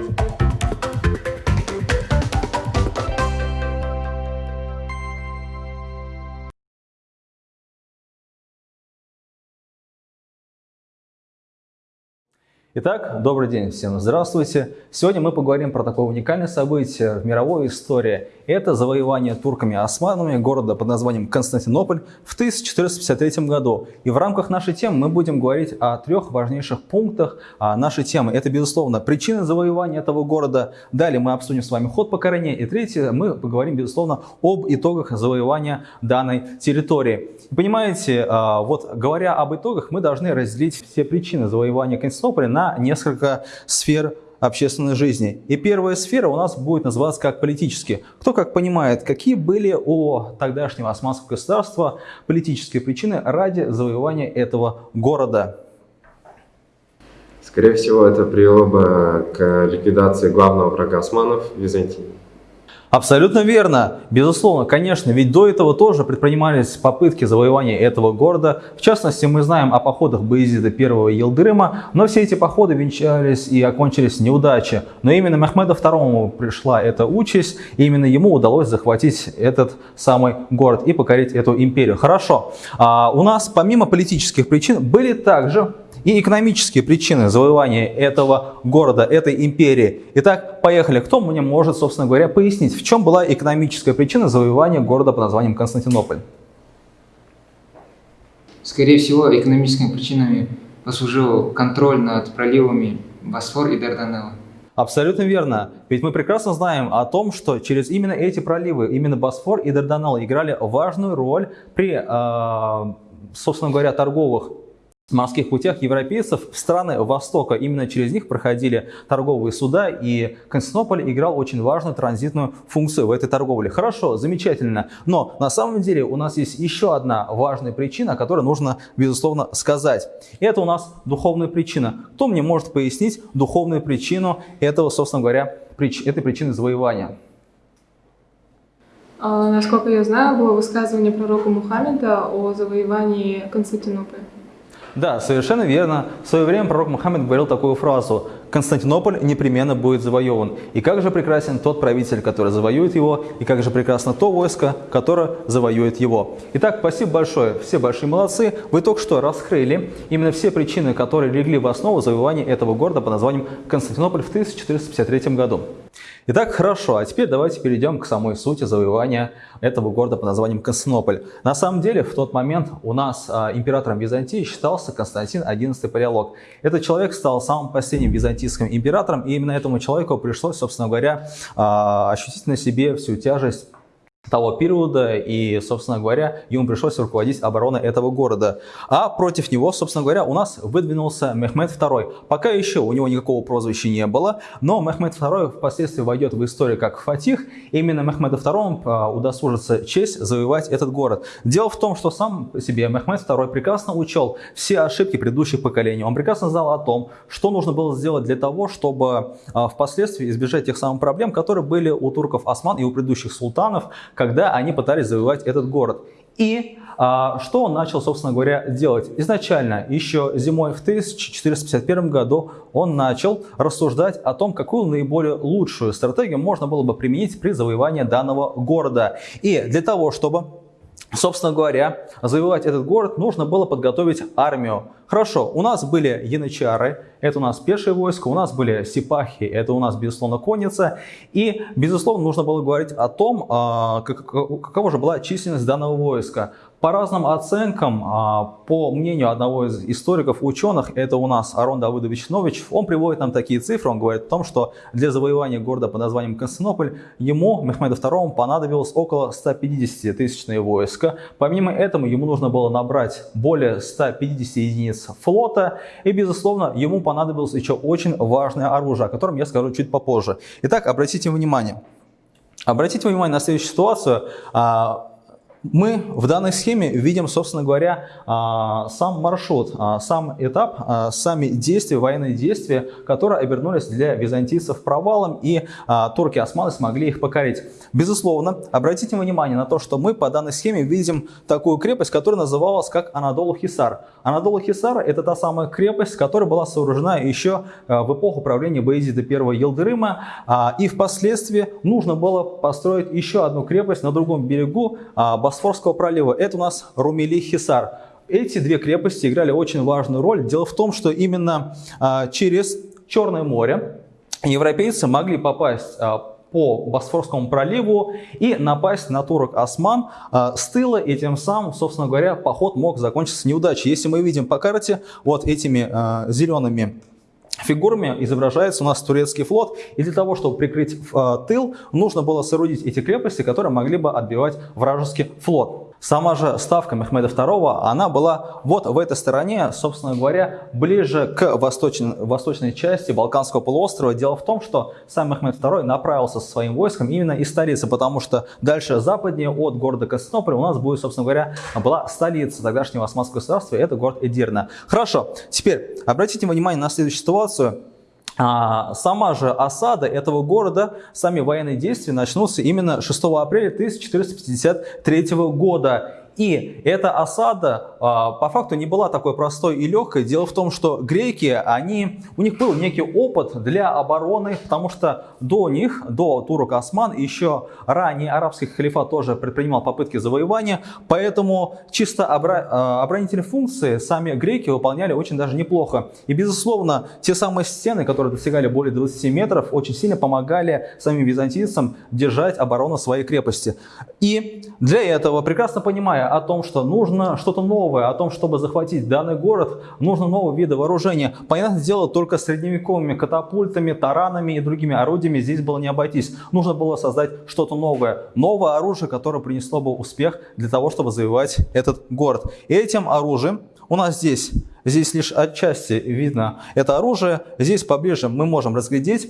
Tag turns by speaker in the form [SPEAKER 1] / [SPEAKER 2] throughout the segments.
[SPEAKER 1] Thank you. Итак, добрый день всем, здравствуйте. Сегодня мы поговорим про такое уникальное событие в мировой истории. Это завоевание турками-османами города под названием Константинополь в 1453 году. И в рамках нашей темы мы будем говорить о трех важнейших пунктах нашей темы. Это, безусловно, причины завоевания этого города. Далее мы обсудим с вами ход покорения. И третье, мы поговорим, безусловно, об итогах завоевания данной территории. Понимаете, а, вот говоря об итогах, мы должны разделить все причины завоевания Константинополя на на несколько сфер общественной жизни. И первая сфера у нас будет называться как политические. Кто как понимает, какие были у тогдашнего османского государства политические причины ради завоевания этого города?
[SPEAKER 2] Скорее всего, это привело бы к ликвидации главного врага османов – Византии.
[SPEAKER 1] Абсолютно верно. Безусловно, конечно, ведь до этого тоже предпринимались попытки завоевания этого города. В частности, мы знаем о походах Баизида I Елдырыма, но все эти походы венчались и окончились неудачей. Но именно Мехмеду II пришла эта участь, и именно ему удалось захватить этот самый город и покорить эту империю. Хорошо, а у нас помимо политических причин были также и экономические причины завоевания этого города, этой империи. Итак, поехали. Кто мне может, собственно говоря, пояснить, в чем была экономическая причина завоевания города под названием Константинополь?
[SPEAKER 3] Скорее всего, экономическими причинами послужил контроль над проливами Босфор и Дарданелла.
[SPEAKER 1] Абсолютно верно. Ведь мы прекрасно знаем о том, что через именно эти проливы, именно Босфор и Дарданелл играли важную роль при, э, собственно говоря, торговых морских путях европейцев в страны Востока. Именно через них проходили торговые суда, и Константинополь играл очень важную транзитную функцию в этой торговле. Хорошо, замечательно. Но на самом деле у нас есть еще одна важная причина, которую нужно, безусловно, сказать. Это у нас духовная причина. Кто мне может пояснить духовную причину этого, собственно говоря, прич этой причины завоевания?
[SPEAKER 4] А, насколько я знаю, было высказывание пророка Мухаммеда о завоевании Константинополя.
[SPEAKER 1] Да, совершенно верно. В свое время пророк Мухаммед говорил такую фразу «Константинополь непременно будет завоеван». И как же прекрасен тот правитель, который завоюет его, и как же прекрасно то войско, которое завоюет его. Итак, спасибо большое. Все большие молодцы. Вы только что раскрыли именно все причины, которые легли в основу завоевания этого города под названием Константинополь в 1453 году. Итак, хорошо, а теперь давайте перейдем к самой сути завоевания этого города под названием Константинополь. На самом деле, в тот момент у нас а, императором Византии считался Константин XI Палеолог. Этот человек стал самым последним византийским императором, и именно этому человеку пришлось, собственно говоря, а, ощутить на себе всю тяжесть того периода, и, собственно говоря, ему пришлось руководить обороной этого города. А против него, собственно говоря, у нас выдвинулся Мехмед II. Пока еще у него никакого прозвища не было, но Мехмед II впоследствии войдет в историю как Фатих. Именно Мехмеду II а, удосужится честь завоевать этот город. Дело в том, что сам себе Мехмед II прекрасно учел все ошибки предыдущих поколений. Он прекрасно знал о том, что нужно было сделать для того, чтобы а, впоследствии избежать тех самых проблем, которые были у турков Осман и у предыдущих султанов, когда они пытались завоевать этот город. И а, что он начал, собственно говоря, делать? Изначально, еще зимой в 1451 году, он начал рассуждать о том, какую наиболее лучшую стратегию можно было бы применить при завоевании данного города. И для того, чтобы Собственно говоря, завоевать этот город нужно было подготовить армию. Хорошо, у нас были янычары, это у нас пешее войско, у нас были сипахи, это у нас, безусловно, конница. И, безусловно, нужно было говорить о том, а, какова же была численность данного войска. По разным оценкам, а, по мнению одного из историков, ученых, это у нас Арон Давыдович Нович, он приводит нам такие цифры, он говорит о том, что для завоевания города под названием Константинополь ему, Мехмеду II, понадобилось около 150 тысячные войска. Помимо этого, ему нужно было набрать более 150 единиц флота, и, безусловно, ему понадобилось еще очень важное оружие, о котором я скажу чуть попозже. Итак, обратите внимание. Обратите внимание на следующую ситуацию. Мы в данной схеме видим, собственно говоря, а, сам маршрут, а, сам этап, а, сами действия, военные действия, которые обернулись для византийцев провалом, и турки-османы смогли их покорить. Безусловно, обратите внимание на то, что мы по данной схеме видим такую крепость, которая называлась как Анадолу-Хисар. Анадолу-Хисар – это та самая крепость, которая была сооружена еще в эпоху правления Баизида I Елдырыма, и впоследствии нужно было построить еще одну крепость на другом берегу Босфорского пролива. Это у нас Румели-Хисар. Эти две крепости играли очень важную роль. Дело в том, что именно а, через Черное море европейцы могли попасть а, по Босфорскому проливу и напасть на турок Осман э, с тыла, и тем самым, собственно говоря, поход мог закончиться неудачей. Если мы видим по карте вот этими зелеными фигурами изображается у нас турецкий флот, и для того, чтобы прикрыть э, тыл, нужно было соорудить эти крепости, которые могли бы отбивать вражеский флот. Сама же ставка Мехмеда II, она была вот в этой стороне, собственно говоря, ближе к восточной, восточной части Балканского полуострова. Дело в том, что сам Мехмед II направился со своим войском именно из столицы, потому что дальше западнее от города Константинополя у нас будет, собственно говоря, была столица тогдашнего османского государства, это город Эдирна. Хорошо, теперь обратите внимание на следующую ситуацию. А сама же осада этого города, сами военные действия начнутся именно 6 апреля 1453 года. И эта осада а, по факту не была такой простой и легкой. Дело в том, что греки, они, у них был некий опыт для обороны, потому что до них, до турок осман, еще ранее арабский халифат тоже предпринимал попытки завоевания, поэтому чисто а, оборонительные функции сами греки выполняли очень даже неплохо. И безусловно, те самые стены, которые достигали более 20 метров, очень сильно помогали самим византийцам держать оборону своей крепости. И для этого, прекрасно понимая, о том, что нужно что-то новое, о том, чтобы захватить данный город, нужно новые виды вооружения. Понятное дело, только средневековыми катапультами, таранами и другими орудиями здесь было не обойтись. Нужно было создать что-то новое. Новое оружие, которое принесло бы успех для того, чтобы завоевать этот город. И этим оружием у нас здесь, здесь лишь отчасти видно это оружие. Здесь поближе мы можем разглядеть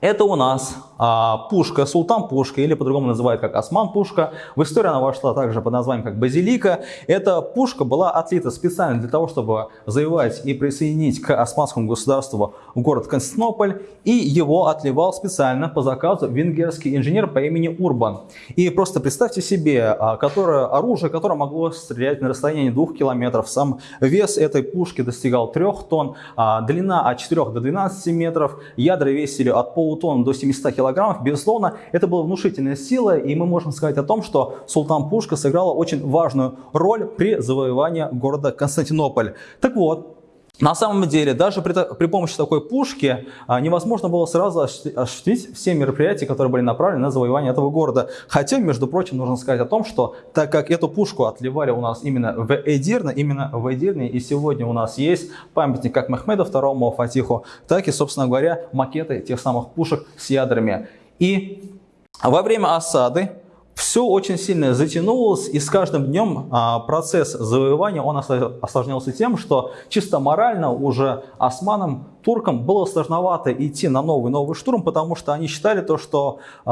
[SPEAKER 1] это у нас а, пушка, султан пушка, или по-другому называют как осман пушка. В историю она вошла также под названием как базилика. Эта пушка была отлита специально для того, чтобы завоевать и присоединить к османскому государству город Константинополь. И его отливал специально по заказу венгерский инженер по имени Урбан. И просто представьте себе, а, которое оружие, которое могло стрелять на расстоянии двух километров. Сам вес этой пушки достигал 3 тонн, а, длина от 4 до 12 метров, ядра весили от пол полутонн до 700 килограммов, безусловно, это была внушительная сила, и мы можем сказать о том, что Султан Пушка сыграла очень важную роль при завоевании города Константинополь. Так вот, на самом деле, даже при, при помощи такой пушки а, невозможно было сразу осуществить все мероприятия, которые были направлены на завоевание этого города. Хотя, между прочим, нужно сказать о том, что так как эту пушку отливали у нас именно в Эдирне, именно в Эдирне, и сегодня у нас есть памятник как Мехмеду II Фатиху, так и, собственно говоря, макеты тех самых пушек с ядрами. И во время осады все очень сильно затянулось, и с каждым днем а, процесс завоевания он осложнялся тем, что чисто морально уже османам, туркам было сложновато идти на новый-новый штурм, потому что они считали то, что э,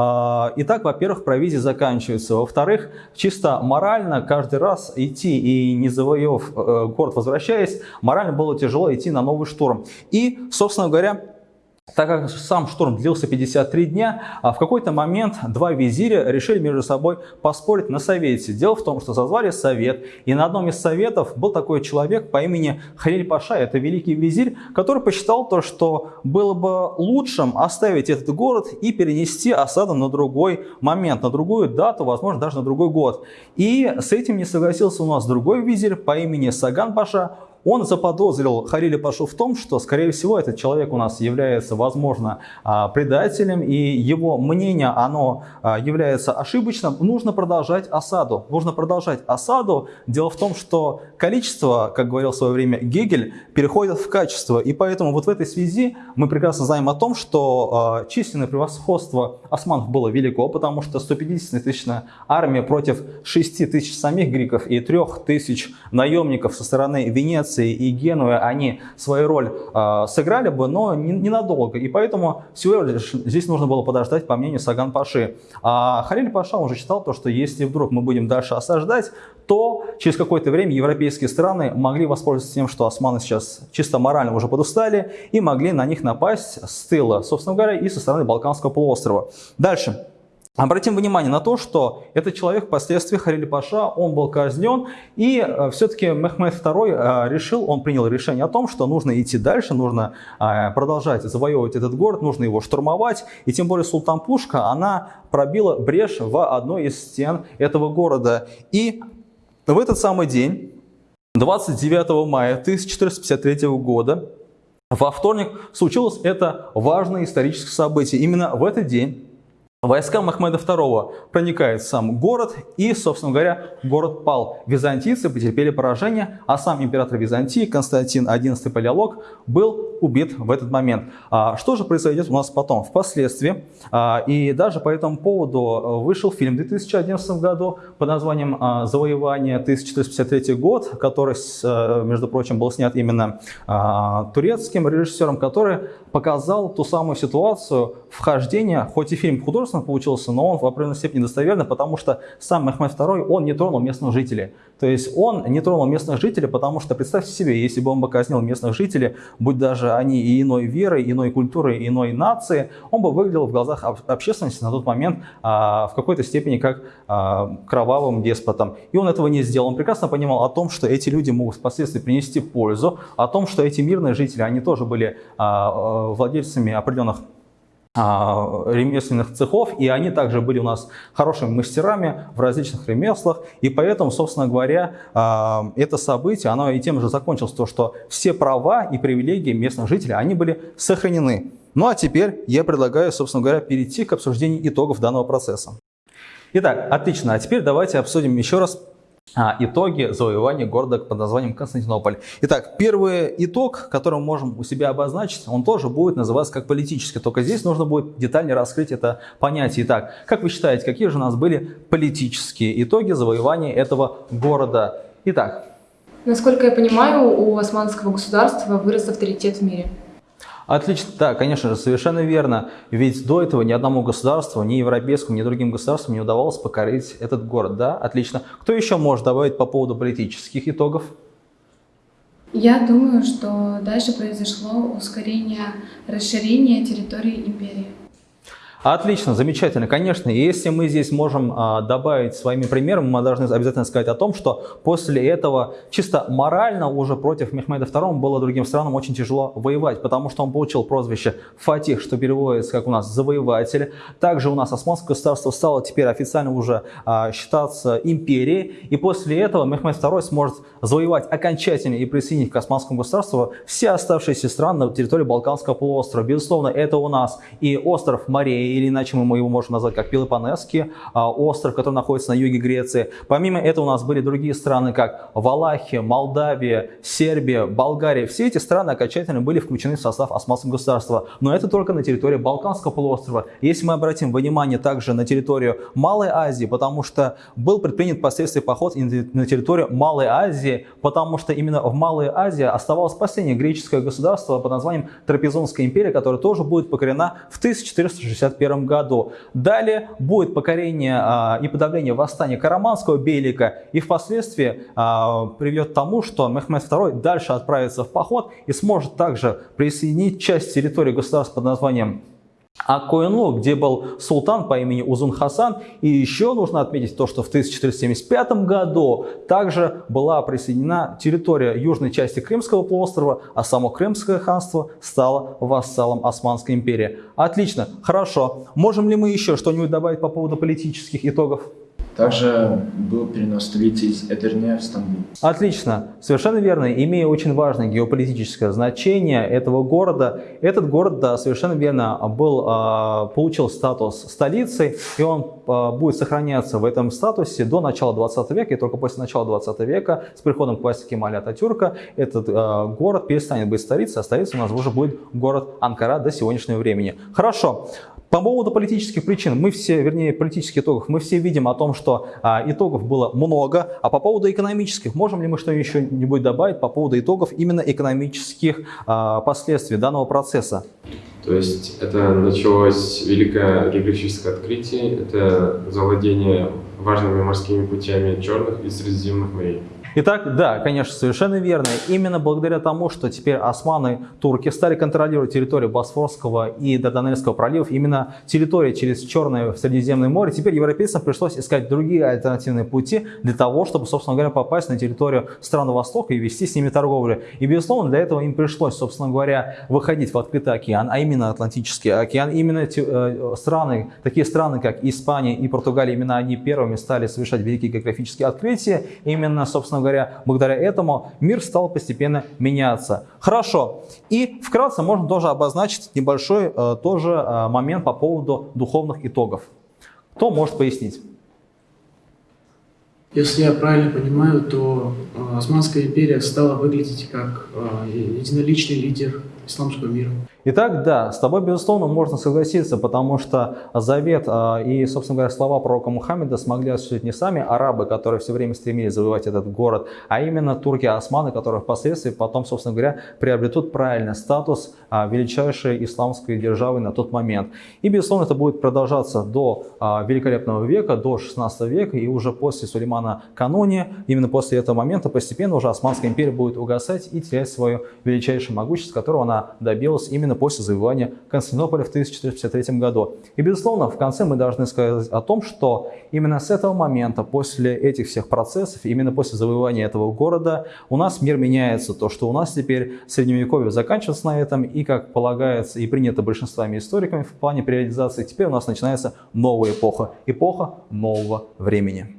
[SPEAKER 1] и так, во-первых, провизия заканчивается, во-вторых, чисто морально каждый раз идти и не завоевав э, город, возвращаясь, морально было тяжело идти на новый штурм. И, собственно говоря, так как сам штурм длился 53 дня, а в какой-то момент два визиря решили между собой поспорить на совете. Дело в том, что созвали совет, и на одном из советов был такой человек по имени Халиль Паша, это великий визирь, который посчитал то, что было бы лучшим оставить этот город и перенести осаду на другой момент, на другую дату, возможно, даже на другой год. И с этим не согласился у нас другой визирь по имени Саган Паша, он заподозрил Хариля Пашу в том, что, скорее всего, этот человек у нас является, возможно, а, предателем, и его мнение, оно а, является ошибочным. Нужно продолжать осаду. Нужно продолжать осаду. Дело в том, что количество, как говорил в свое время Гегель, переходит в качество. И поэтому вот в этой связи мы прекрасно знаем о том, что э, численное превосходство османов было велико, потому что 150-тысячная армия против 6 тысяч самих греков и 3 тысяч наемников со стороны Венеции Венеция и Генуя, они свою роль э, сыграли бы, но ненадолго. И поэтому всего лишь здесь нужно было подождать, по мнению Саган Паши. А Халиль Паша уже считал то, что если вдруг мы будем дальше осаждать, то через какое-то время европейские страны могли воспользоваться тем, что османы сейчас чисто морально уже подустали, и могли на них напасть с тыла, собственно говоря, и со стороны Балканского полуострова. Дальше. Обратим внимание на то, что этот человек впоследствии, Харили Паша, он был казнен, и э, все-таки Мехмед II э, решил, он принял решение о том, что нужно идти дальше, нужно э, продолжать завоевывать этот город, нужно его штурмовать, и тем более Султан Пушка, она пробила брешь в одной из стен этого города. И в этот самый день, 29 мая 1453 года, во вторник случилось это важное историческое событие. Именно в этот день Войска Махмеда II проникают в сам город, и, собственно говоря, город пал. Византийцы потерпели поражение, а сам император Византии Константин XI Палеолог был убит в этот момент. А что же произойдет у нас потом? Впоследствии, а, и даже по этому поводу э, вышел фильм в 2011 году под названием а, «Завоевание 1453 год», который, э, между прочим, был снят именно а, турецким режиссером, который показал ту самую ситуацию вхождения, хоть и фильм художественный получился, но он в определенной степени достоверный, потому что сам Мехмед II, он не тронул местных жителей. То есть он не тронул местных жителей, потому что представьте себе, если бы он бы казнил местных жителей, будь даже они и иной веры, иной культуры, иной нации, он бы выглядел в глазах общественности на тот момент а, в какой-то степени как а, кровавым деспотом. И он этого не сделал. Он прекрасно понимал о том, что эти люди могут впоследствии принести пользу, о том, что эти мирные жители, они тоже были а, а владельцами определенных ремесленных цехов, и они также были у нас хорошими мастерами в различных ремеслах, и поэтому, собственно говоря, а, это событие, оно и тем же закончилось, то, что все права и привилегии местных жителей, они были сохранены. Ну а теперь я предлагаю, собственно говоря, перейти к обсуждению итогов данного процесса. Итак, отлично, а теперь давайте обсудим еще раз а, итоги завоевания города под названием Константинополь. Итак, первый итог, который мы можем у себя обозначить, он тоже будет называться как политический, только здесь нужно будет детальнее раскрыть это понятие. Итак, как вы считаете, какие же у нас были политические итоги завоевания этого города? Итак.
[SPEAKER 4] Насколько я понимаю, у османского государства вырос авторитет в мире.
[SPEAKER 1] Отлично, да, конечно же, совершенно верно. Ведь до этого ни одному государству, ни европейскому, ни другим государствам не удавалось покорить этот город. Да, отлично. Кто еще может добавить по поводу политических итогов?
[SPEAKER 4] Я думаю, что дальше произошло ускорение расширения территории империи.
[SPEAKER 1] Отлично, замечательно. Конечно, если мы здесь можем а, добавить своими примерами, мы должны обязательно сказать о том, что после этого чисто морально уже против Мехмеда II было другим странам очень тяжело воевать, потому что он получил прозвище Фатих, что переводится как у нас завоеватель. Также у нас Османское государство стало теперь официально уже а, считаться империей, и после этого Мехмед II сможет завоевать окончательно и присоединить к Османскому государству все оставшиеся страны на территории Балканского полуострова. Безусловно, это у нас и остров Мария, или иначе мы его можем назвать как Пелопонесский а, остров, который находится на юге Греции. Помимо этого у нас были другие страны, как Валахия, Молдавия, Сербия, Болгария. Все эти страны окончательно были включены в состав Османского государства. Но это только на территории Балканского полуострова. Если мы обратим внимание также на территорию Малой Азии, потому что был предпринят впоследствии поход на территорию Малой Азии, потому что именно в Малой Азии оставалось последнее греческое государство под названием Трапезунская империя, которая тоже будет покорена в 1465 1961 году. Далее будет покорение а, и подавление восстания Караманского Бейлика и впоследствии а, приведет к тому, что Мехмед II дальше отправится в поход и сможет также присоединить часть территории государства под названием а Коинлу, где был султан по имени Узун Хасан. И еще нужно отметить то, что в 1475 году также была присоединена территория южной части Крымского полуострова, а само Крымское ханство стало вассалом Османской империи. Отлично, хорошо. Можем ли мы еще что-нибудь добавить по поводу политических итогов?
[SPEAKER 5] Также был перенос столицы из Эдерне в Стамбул.
[SPEAKER 1] Отлично, совершенно верно. Имея очень важное геополитическое значение этого города, этот город, да, совершенно верно, был, а, получил статус столицы, и он а, будет сохраняться в этом статусе до начала 20 века, и только после начала 20 века, с приходом к власти Кемаля Ататюрка, этот а, город перестанет быть столицей, а столицей у нас уже будет город Анкара до сегодняшнего времени. Хорошо. По поводу политических причин, мы все, вернее, политических итогов, мы все видим о том, что а, итогов было много, а по поводу экономических, можем ли мы что еще-нибудь добавить по поводу итогов именно экономических а, последствий данного процесса?
[SPEAKER 2] То есть это началось великое географическое открытие, это завладение важными морскими путями Черных и Средиземных морей.
[SPEAKER 1] Итак, да, конечно, совершенно верно. Именно благодаря тому, что теперь османы, турки стали контролировать территорию Босфорского и Дарданельского проливов, именно территория через Черное Средиземное море, теперь европейцам пришлось искать другие альтернативные пути для того, чтобы, собственно говоря, попасть на территорию стран Востока и вести с ними торговлю. И, безусловно, для этого им пришлось, собственно говоря, выходить в открытый океан, а именно Атлантический океан. Именно э, страны, такие страны, как Испания и Португалия, именно они первыми стали совершать великие географические открытия. Именно, собственно говоря, благодаря этому мир стал постепенно меняться. Хорошо. И вкратце можно тоже обозначить небольшой э, тоже э, момент по поводу духовных итогов. Кто может пояснить?
[SPEAKER 6] Если я правильно понимаю, то э, Османская империя стала выглядеть как единоличный лидер исламского мира.
[SPEAKER 1] Итак, да, с тобой, безусловно, можно согласиться, потому что завет а, и, собственно говоря, слова пророка Мухаммеда смогли осуществить не сами арабы, которые все время стремились завоевать этот город, а именно турки-османы, которые впоследствии потом, собственно говоря, приобретут правильный статус а, величайшей исламской державы на тот момент. И, безусловно, это будет продолжаться до а, великолепного века, до 16 века, и уже после Сулеймана Канония, именно после этого момента постепенно уже Османская империя будет угасать и терять свое величайшее могущество, которого она добилась именно после завоевания Константинополя в 1453 году. И, безусловно, в конце мы должны сказать о том, что именно с этого момента, после этих всех процессов, именно после завоевания этого города, у нас мир меняется. То, что у нас теперь средневековье заканчивается на этом, и, как полагается и принято большинствами историками в плане периодизации, теперь у нас начинается новая эпоха, эпоха нового времени.